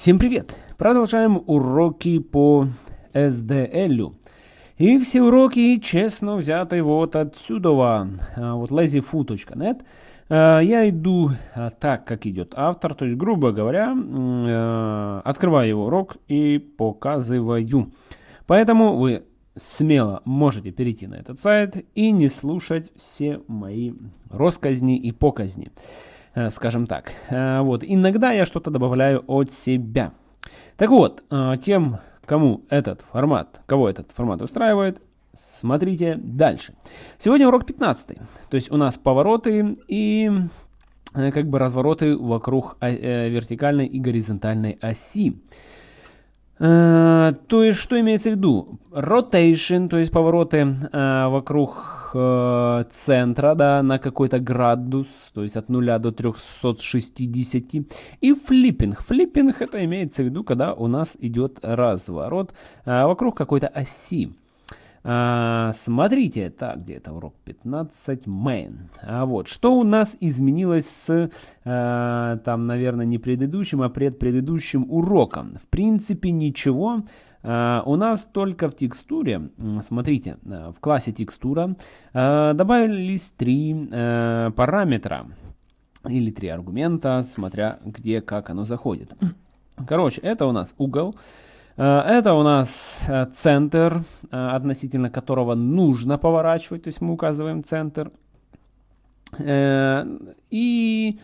Всем привет! Продолжаем уроки по SDL. И все уроки честно взяты вот отсюда, а, вот lazyfoo.net. А, я иду а, так, как идет автор, то есть, грубо говоря, открываю его урок и показываю. Поэтому вы смело можете перейти на этот сайт и не слушать все мои росказни и показни. Э, скажем так. Э, вот, иногда я что-то добавляю от себя. Так вот, э, тем, кому этот формат, кого этот формат устраивает, смотрите дальше. Сегодня урок 15. То есть у нас повороты и как бы развороты вокруг вертикальной и горизонтальной оси. То есть, что имеется в виду? Rotation, то есть повороты вокруг э, центра, да, на какой-то градус, то есть от 0 до 360. И флиппинг. Флиппинг это имеется в виду, когда у нас идет разворот э, вокруг какой-то оси. А, смотрите, так, где это урок 15, main. А вот, что у нас изменилось с, а, там, наверное, не предыдущим, а предпредыдущим уроком? В принципе, ничего. У нас только в текстуре, смотрите, uh, в классе текстура uh, добавились три параметра или три аргумента, смотря где, как оно заходит. Короче, это у нас угол, это у нас центр, относительно которого нужно поворачивать, то есть мы указываем центр. И, и,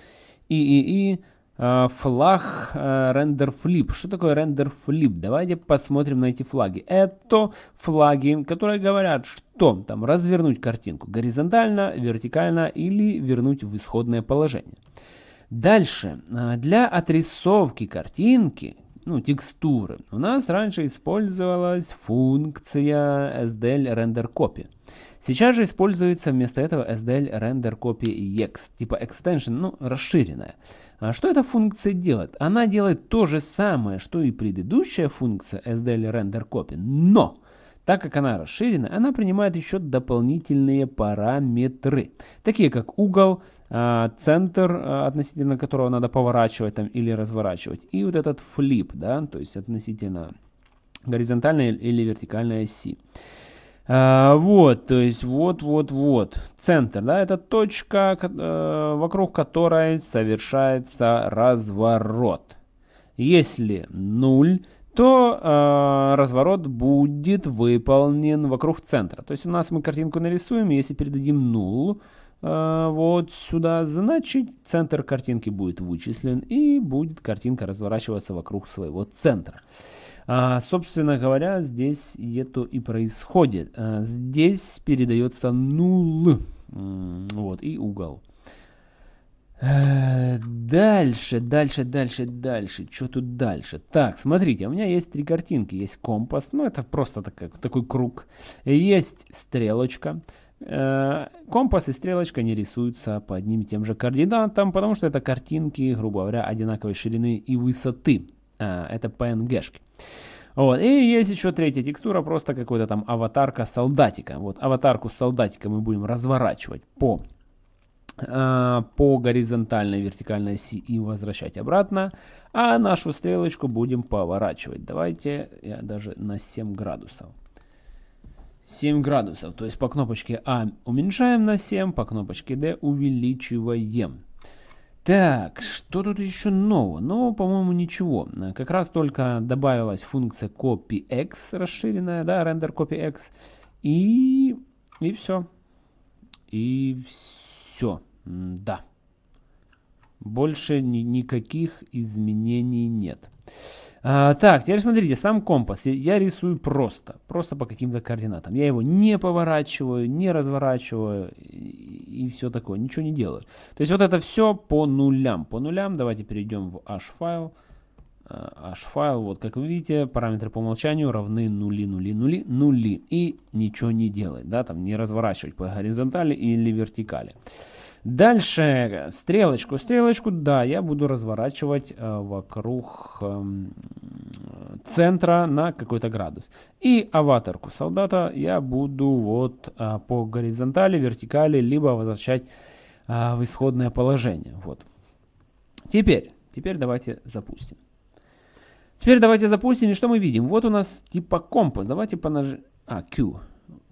и, и Э, флаг render э, flip. Что такое render flip? Давайте посмотрим на эти флаги. Это флаги, которые говорят, что там развернуть картинку горизонтально, вертикально или вернуть в исходное положение. Дальше, э, для отрисовки картинки, ну, текстуры, у нас раньше использовалась функция SDL render copy. Сейчас же используется вместо этого SDL render copy ex, типа extension, ну, расширенная. А что эта функция делает? Она делает то же самое, что и предыдущая функция SDL render copy, но так как она расширена, она принимает еще дополнительные параметры, такие как угол, а, центр, а, относительно которого надо поворачивать там, или разворачивать, и вот этот флип, да, то есть относительно горизонтальной или вертикальной оси. А, вот, то есть вот, вот, вот. Центр, да, это точка, э, вокруг которой совершается разворот. Если 0, то э, разворот будет выполнен вокруг центра. То есть у нас мы картинку нарисуем, если передадим 0, э, вот сюда, значит центр картинки будет вычислен и будет картинка разворачиваться вокруг своего центра. А, собственно говоря, здесь это и происходит. А, здесь передается нул. Вот, и угол. Э, дальше, дальше, дальше, дальше. Что тут дальше? Так, смотрите, у меня есть три картинки. Есть компас, ну это просто такой, такой круг. Есть стрелочка. Э, компас и стрелочка не рисуются по одним и тем же координатам, потому что это картинки, грубо говоря, одинаковой ширины и высоты. А, это PNG-шки. Вот. И есть еще третья текстура, просто какой-то там аватарка солдатика. Вот аватарку солдатика мы будем разворачивать по, по горизонтальной вертикальной оси и возвращать обратно. А нашу стрелочку будем поворачивать. Давайте я даже на 7 градусов. 7 градусов. То есть по кнопочке А уменьшаем на 7, по кнопочке D увеличиваем. Так, что тут еще нового? Ну, по-моему, ничего. Как раз только добавилась функция copyX расширенная, да, render copyX. И, и все. И все. Да. Больше ни никаких изменений нет. А, так, теперь смотрите, сам компас я рисую просто, просто по каким-то координатам. Я его не поворачиваю, не разворачиваю и, и все такое, ничего не делаю. То есть вот это все по нулям. По нулям давайте перейдем в h-файл. H-файл, вот как вы видите, параметры по умолчанию равны нули, нули, нули, нули. И ничего не делать, да, там не разворачивать по горизонтали или вертикали. Дальше стрелочку. Стрелочку, да, я буду разворачивать э, вокруг э, центра на какой-то градус. И аватарку солдата я буду вот э, по горизонтали, вертикали, либо возвращать э, в исходное положение. Вот. Теперь, теперь давайте запустим. Теперь давайте запустим, и что мы видим? Вот у нас типа компас. Давайте понажим... А, Q.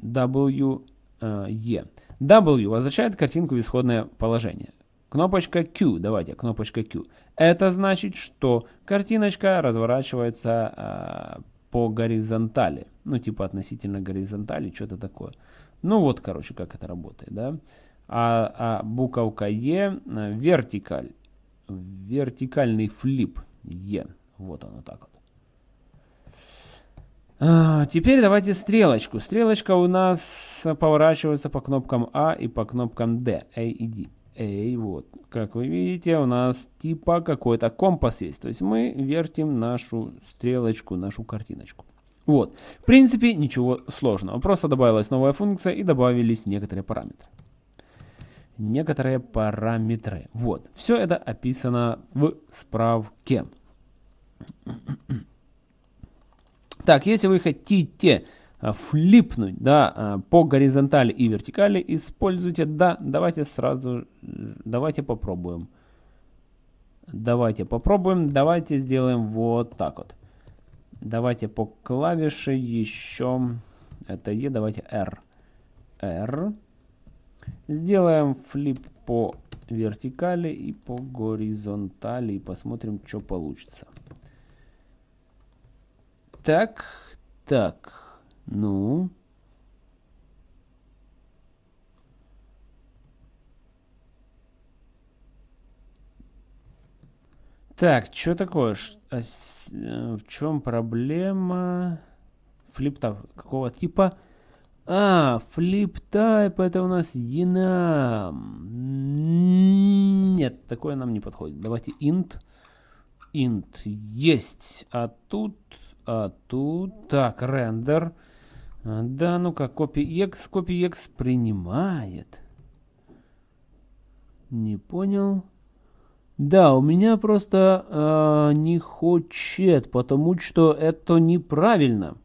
W, uh, E. W возвращает картинку в исходное положение. Кнопочка Q, давайте, кнопочка Q. Это значит, что картиночка разворачивается э, по горизонтали. Ну, типа относительно горизонтали, что-то такое. Ну, вот, короче, как это работает, да. А, а буковка Е э, вертикаль. Вертикальный флип Е. Вот оно так вот. А, теперь давайте стрелочку. Стрелочка у нас поворачивается по кнопкам А и по кнопкам D, A и D. A, вот. Как вы видите, у нас типа какой-то компас есть. То есть мы вертим нашу стрелочку, нашу картиночку. Вот. В принципе, ничего сложного. Просто добавилась новая функция и добавились некоторые параметры. Некоторые параметры. Вот. Все это описано в справке. Так, если вы хотите а, флипнуть да, а, по горизонтали и вертикали, используйте да. Давайте сразу, давайте попробуем. Давайте попробуем, давайте сделаем вот так вот. Давайте по клавише еще, это E, давайте R. R. Сделаем флип по вертикали и по горизонтали и посмотрим, что получится. Так, так, ну. Так, что такое? А э, в чем проблема? Флип-тап какого типа? А, флип-тайп это у нас enum. Нет, такое нам не подходит. Давайте int. Int есть. А тут а тут, так, рендер. Да, ну-ка, copyx, copyx принимает. Не понял. Да, у меня просто э, не хочет, потому что это неправильно.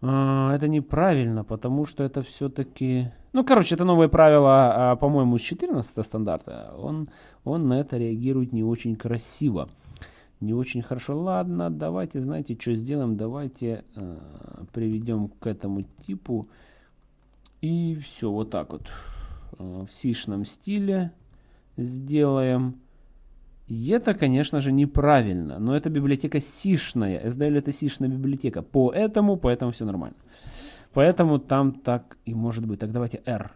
Э, это неправильно, потому что это все-таки... Ну, короче, это новое правило, э, по-моему, с 14 стандарта. Он, он на это реагирует не очень красиво не очень хорошо. Ладно, давайте, знаете, что сделаем? Давайте э, приведем к этому типу. И все, вот так вот. Э, в сишном стиле сделаем. И это, конечно же, неправильно. Но это библиотека сишная. SDL это сишная библиотека. Поэтому, поэтому все нормально. Поэтому там так и может быть. Так давайте R.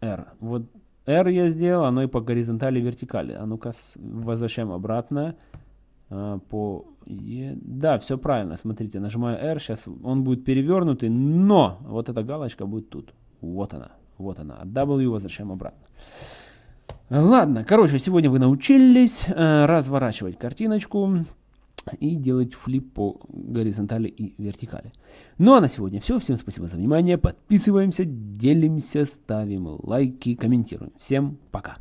R. Вот R я сделал, оно и по горизонтали, и вертикали. А ну-ка, возвращаем обратно. А, по E. Да, все правильно. Смотрите, нажимаю R, сейчас он будет перевернутый, но вот эта галочка будет тут. Вот она, вот она. От W возвращаем обратно. Ладно, короче, сегодня вы научились э, разворачивать картиночку и делать флип по горизонтали и вертикали. Ну а на сегодня все. Всем спасибо за внимание. Подписываемся, делимся, ставим лайки, комментируем. Всем пока.